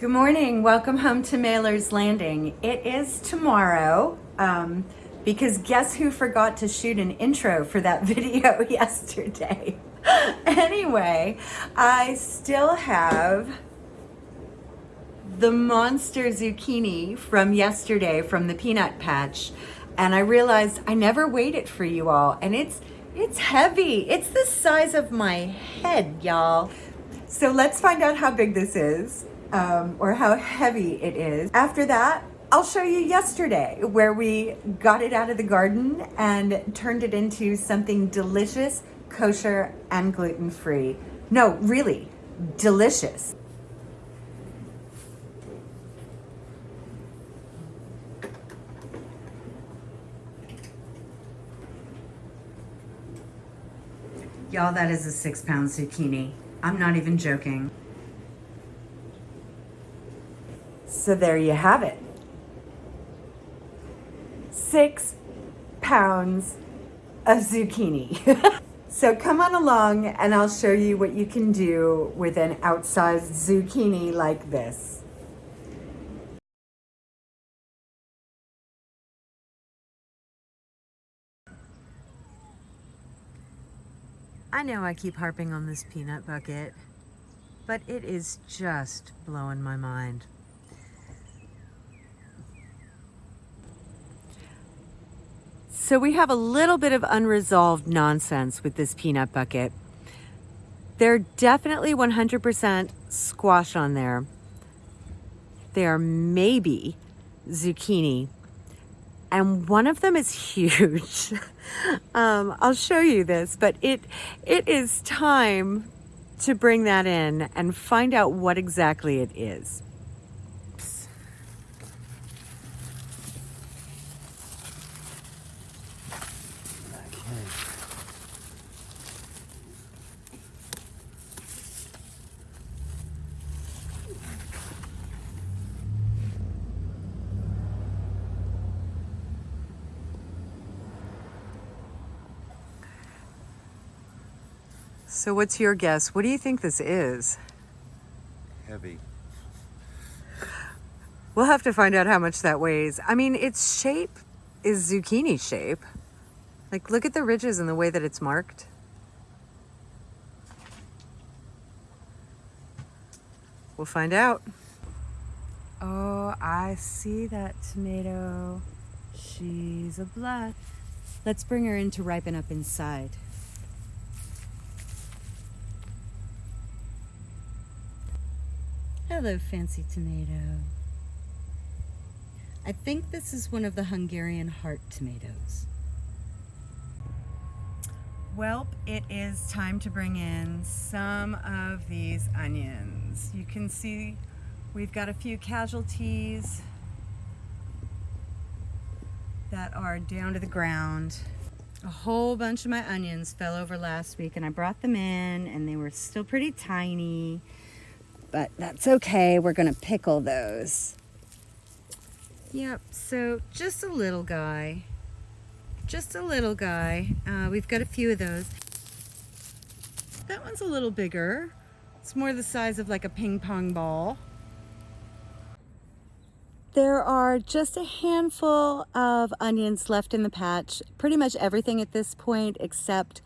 Good morning. Welcome home to Mailer's Landing. It is tomorrow um, because guess who forgot to shoot an intro for that video yesterday? anyway, I still have the monster zucchini from yesterday from the peanut patch and I realized I never weighed it for you all and it's it's heavy. It's the size of my head, y'all. So let's find out how big this is um, or how heavy it is. After that, I'll show you yesterday where we got it out of the garden and turned it into something delicious, kosher, and gluten-free. No, really, delicious. Y'all, that is a six pound zucchini. I'm not even joking. So there you have it. Six pounds of zucchini. so come on along and I'll show you what you can do with an outsized zucchini like this. I know I keep harping on this peanut bucket, but it is just blowing my mind. So we have a little bit of unresolved nonsense with this peanut bucket. They're definitely 100% squash on there. They are maybe zucchini. And one of them is huge. um, I'll show you this, but it it is time to bring that in and find out what exactly it is. So what's your guess? What do you think this is? Heavy. We'll have to find out how much that weighs. I mean, its shape is zucchini shape. Like, look at the ridges and the way that it's marked. We'll find out. Oh, I see that tomato. She's a blush. Let's bring her in to ripen up inside. Hello, fancy tomato. I think this is one of the Hungarian heart tomatoes. Well, it is time to bring in some of these onions. You can see we've got a few casualties that are down to the ground. A whole bunch of my onions fell over last week and I brought them in and they were still pretty tiny but that's okay. We're going to pickle those. Yep, so just a little guy. Just a little guy. Uh, we've got a few of those. That one's a little bigger. It's more the size of like a ping pong ball. There are just a handful of onions left in the patch. Pretty much everything at this point except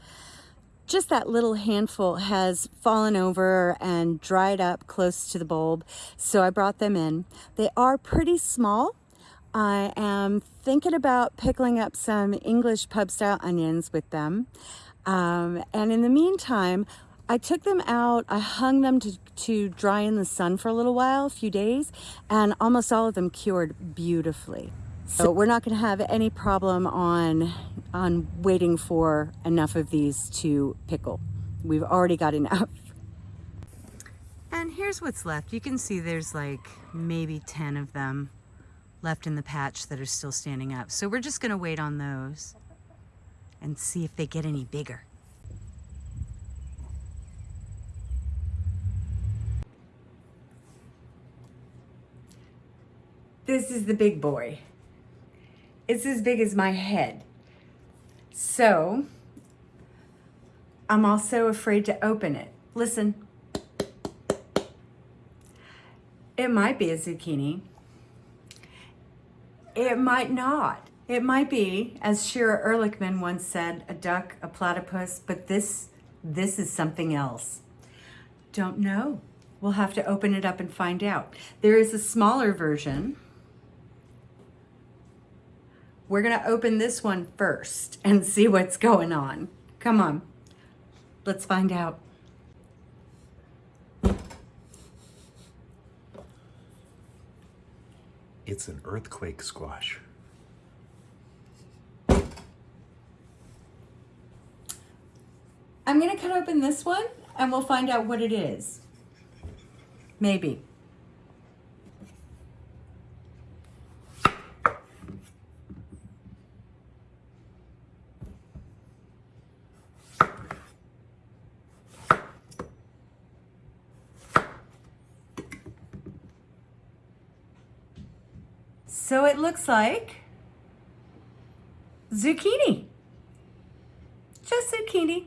just that little handful has fallen over and dried up close to the bulb. So I brought them in. They are pretty small. I am thinking about pickling up some English pub style onions with them. Um, and in the meantime, I took them out, I hung them to, to dry in the sun for a little while, a few days, and almost all of them cured beautifully. So we're not going to have any problem on, on waiting for enough of these to pickle. We've already got enough. And here's what's left. You can see there's like maybe 10 of them left in the patch that are still standing up. So we're just going to wait on those and see if they get any bigger. This is the big boy. It's as big as my head. So I'm also afraid to open it. Listen. It might be a zucchini. It might not. It might be, as Shira Ehrlichman once said, a duck, a platypus, but this, this is something else. Don't know. We'll have to open it up and find out. There is a smaller version. We're gonna open this one first and see what's going on. Come on, let's find out. It's an earthquake squash. I'm gonna cut open this one and we'll find out what it is. Maybe. So it looks like zucchini. Just zucchini.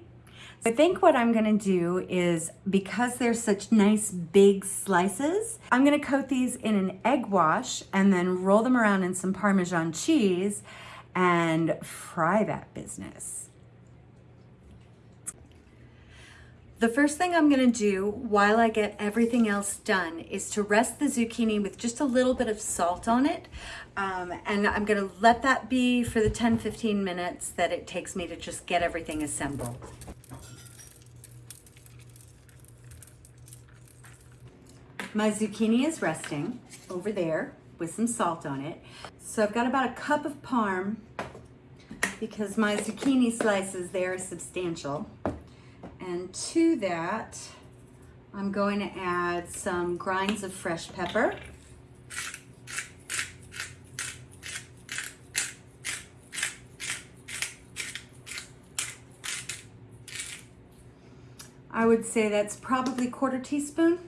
I think what I'm gonna do is, because they're such nice big slices, I'm gonna coat these in an egg wash and then roll them around in some Parmesan cheese and fry that business. The first thing I'm gonna do while I get everything else done is to rest the zucchini with just a little bit of salt on it. Um, and I'm gonna let that be for the 10, 15 minutes that it takes me to just get everything assembled. My zucchini is resting over there with some salt on it. So I've got about a cup of parm because my zucchini slices there are substantial. And to that, I'm going to add some grinds of fresh pepper. I would say that's probably quarter teaspoon.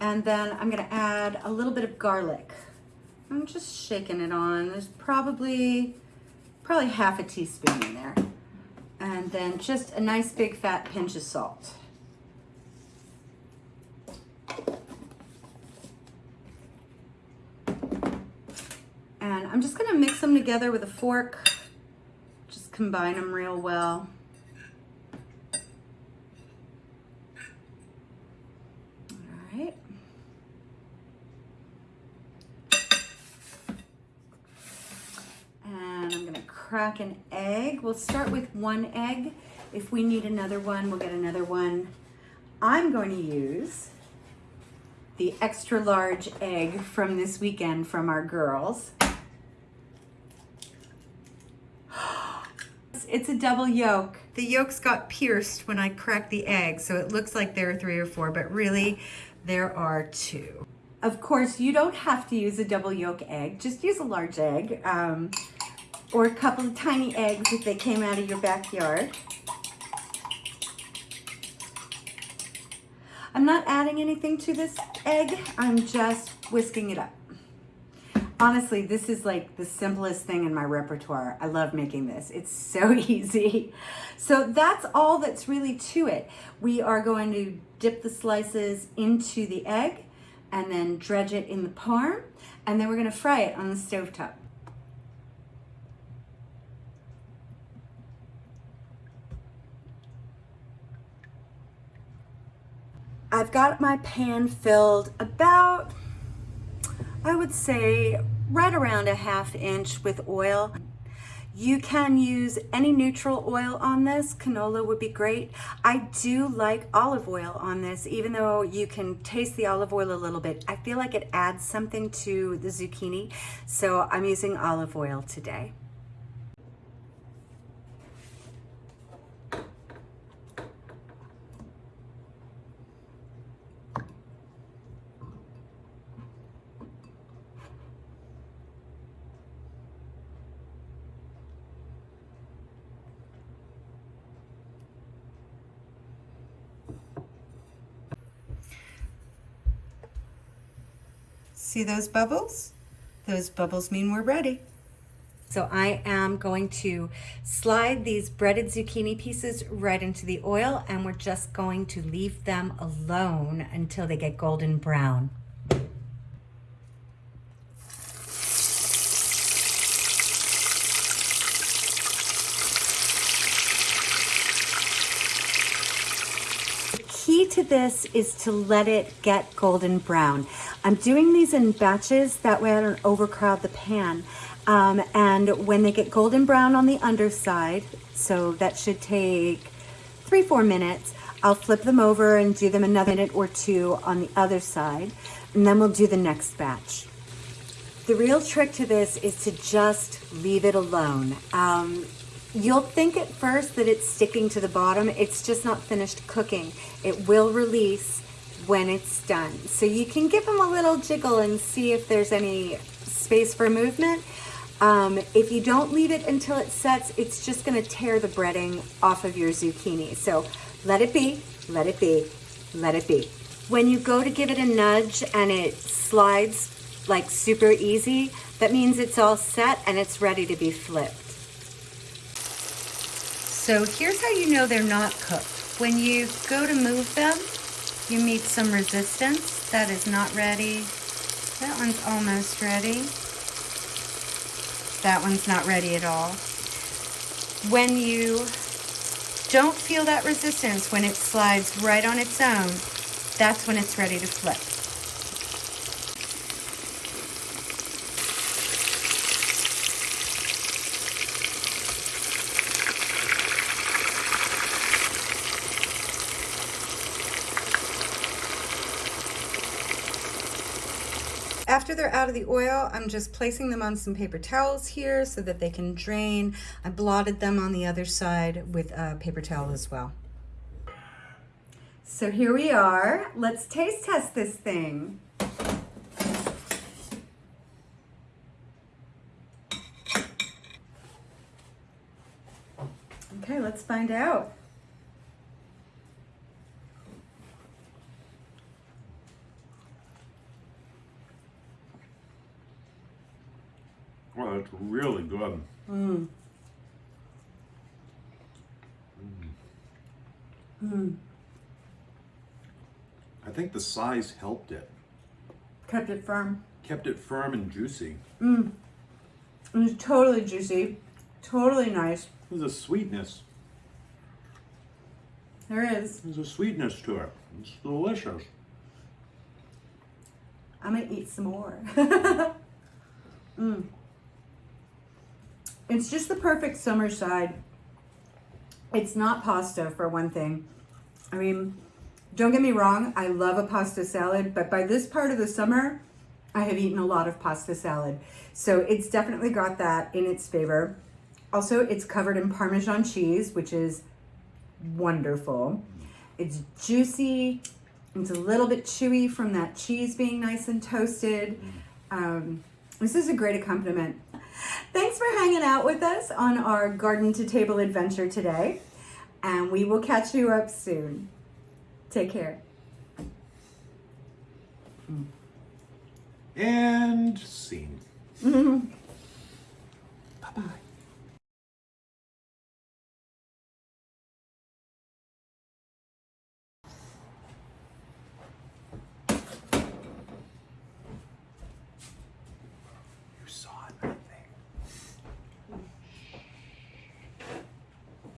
And then I'm gonna add a little bit of garlic. I'm just shaking it on. There's probably, probably half a teaspoon in there and then just a nice big fat pinch of salt. And I'm just gonna mix them together with a fork, just combine them real well. All right. And I'm gonna crack an egg. We'll start with one egg. If we need another one, we'll get another one. I'm going to use the extra large egg from this weekend from our girls. It's a double yolk. The yolks got pierced when I cracked the egg, so it looks like there are three or four, but really there are two. Of course, you don't have to use a double yolk egg, just use a large egg. Um, or a couple of tiny eggs if they came out of your backyard. I'm not adding anything to this egg. I'm just whisking it up. Honestly, this is like the simplest thing in my repertoire. I love making this. It's so easy. So that's all that's really to it. We are going to dip the slices into the egg and then dredge it in the parm. And then we're gonna fry it on the stove I've got my pan filled about, I would say, right around a half inch with oil. You can use any neutral oil on this. Canola would be great. I do like olive oil on this, even though you can taste the olive oil a little bit. I feel like it adds something to the zucchini, so I'm using olive oil today. See those bubbles? Those bubbles mean we're ready. So I am going to slide these breaded zucchini pieces right into the oil and we're just going to leave them alone until they get golden brown. The key to this is to let it get golden brown. I'm doing these in batches, that way I don't overcrowd the pan. Um, and when they get golden brown on the underside, so that should take three, four minutes, I'll flip them over and do them another minute or two on the other side, and then we'll do the next batch. The real trick to this is to just leave it alone. Um, you'll think at first that it's sticking to the bottom. It's just not finished cooking. It will release when it's done. So you can give them a little jiggle and see if there's any space for movement. Um, if you don't leave it until it sets, it's just gonna tear the breading off of your zucchini. So let it be, let it be, let it be. When you go to give it a nudge and it slides like super easy, that means it's all set and it's ready to be flipped. So here's how you know they're not cooked. When you go to move them, you meet some resistance. That is not ready. That one's almost ready. That one's not ready at all. When you don't feel that resistance, when it slides right on its own, that's when it's ready to flip. After they're out of the oil, I'm just placing them on some paper towels here so that they can drain. I blotted them on the other side with a paper towel as well. So here we are. Let's taste test this thing. Okay, let's find out. Well, it's really good. Mm. Mm. I think the size helped it. Kept it firm. Kept it firm and juicy. Mm. was totally juicy. Totally nice. There's a sweetness. There is. There's a sweetness to it. It's delicious. I'm gonna eat some more. mm. It's just the perfect summer side. It's not pasta for one thing. I mean, don't get me wrong, I love a pasta salad, but by this part of the summer, I have eaten a lot of pasta salad. So it's definitely got that in its favor. Also, it's covered in Parmesan cheese, which is wonderful. It's juicy. It's a little bit chewy from that cheese being nice and toasted. Um, this is a great accompaniment. Thanks for hanging out with us on our garden to table adventure today. And we will catch you up soon. Take care. And scene. Mm-hmm. Bye-bye.